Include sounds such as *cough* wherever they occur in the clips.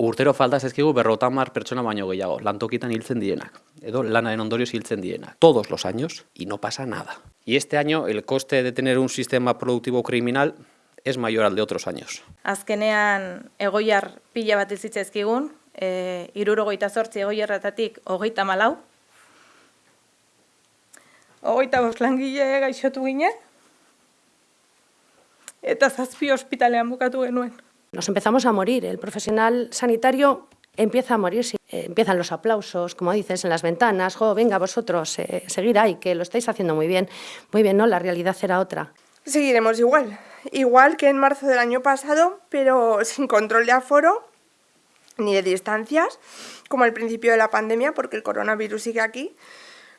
Urtero falta zezkigu berrotamar pertsona baino gehiago, lantokitan hiltzen dienak, edo lanaren ondorioz hiltzen dienak, todos los años, y no pasa nada. Y este año el coste de tener un sistema productivo criminal es mayor al de otros años. Azkenean egoiar pila bat izitzezkigun, e, irurogeita zortzi egoiarratatik hogeita malau. Hogeita bost langile gaixotu ginen, eta zazpi ospitalean bukatu genuen. Nos empezamos a morir. El profesional sanitario empieza a morirse. Eh, empiezan los aplausos, como dices, en las ventanas. Jo, venga, vosotros, eh, seguir ahí, que lo estáis haciendo muy bien. Muy bien, ¿no? La realidad era otra. Seguiremos igual. Igual que en marzo del año pasado, pero sin control de aforo ni de distancias, como al principio de la pandemia, porque el coronavirus sigue aquí,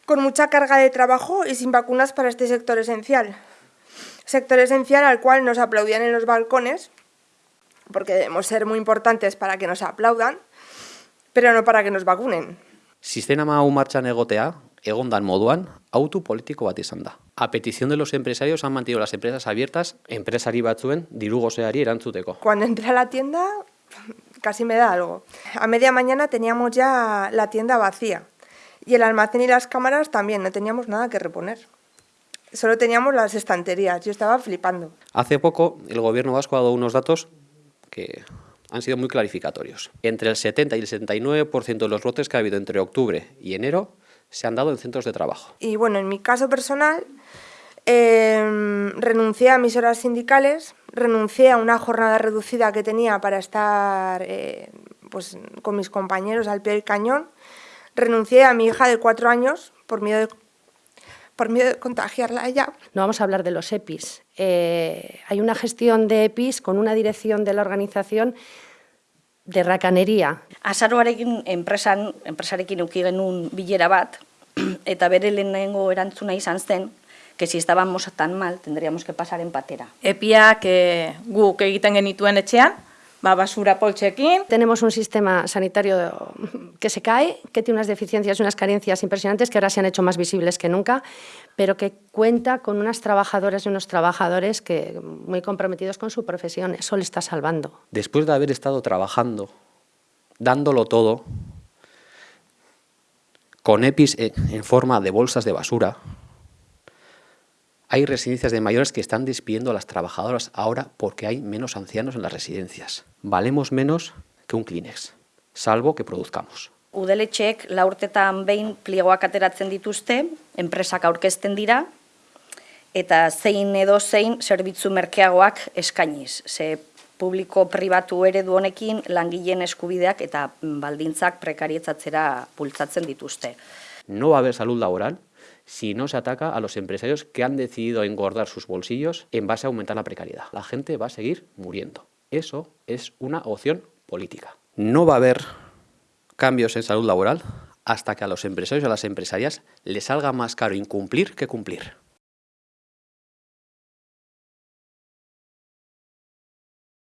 con mucha carga de trabajo y sin vacunas para este sector esencial. Sector esencial al cual nos aplaudían en los balcones, porque debemos ser muy importantes para que nos aplaudan, pero no para que nos vacunen. Sistema hau martxan egotea, egondan moduan, autu politiko bat izan da. A petición de los empresarios han mantenido las empresas abiertas, empresari batzuen diru gozeari erantzuteko. Cuando entré a la tienda casi me da algo. A media mañana teníamos ya la tienda vacía y el almacén y las cámaras también, no teníamos nada que reponer. Solo teníamos las estanterías, yo estaba flipando. Hace poco el gobierno vasco ha dado unos datos que han sido muy clarificatorios. Entre el 70 y el 79% de los brotes que ha habido entre octubre y enero se han dado en centros de trabajo. Y bueno, en mi caso personal, eh, renuncié a mis horas sindicales, renuncié a una jornada reducida que tenía para estar eh, pues, con mis compañeros al pie del cañón, renuncié a mi hija de cuatro años por miedo de, por miedo de contagiarla a ella. No vamos a hablar de los EPIs. Eh, hay una gestión de EPIs con una dirección de la organización de rakanería. Azaroarekin enpresan, enpresarekin euki genuen bilera bat, *clears throat* eta bere lehenengo erantzuna izan zen, que si estábamos tan mal, tendríamos que pasar en patera. Epiak e, guk egiten genituen etxean, ba, basura poltsekin. Tenemos un sistema sanitario que se cae, que tiene unas deficiencias y unas carencias impresionantes que ahora se han hecho más visibles que nunca, pero que cuenta con unas trabajadoras y unos trabajadores que muy comprometidos con su profesión. Eso le está salvando. Después de haber estado trabajando, dándolo todo, con EPIs en forma de bolsas de basura, hay residencias de mayores que están despidiendo a las trabajadoras ahora porque hay menos ancianos en las residencias. Valemos menos que un Kleenex, salvo que produzcamos. Udeletxeek laurtetan behin pliegoak ateratzen dituzte, enpresak aurkezten dira, eta zein edo zein zerbitzu merkeagoak eskainiz. Ze publiko pribatu eredu honekin langileen eskubideak eta baldintzak prekarietzatzera bultzatzen dituzte. No va a haber salud laboral si no se ataca a los empresarios que han decidido engordar sus bolsillos en base a aumentar la precariedad. La gente va a seguir muriendo. Eso es una opción política. No va a haber cambios en salud laboral hasta que a los empresarios y a las empresarias les salga más caro incumplir que cumplir.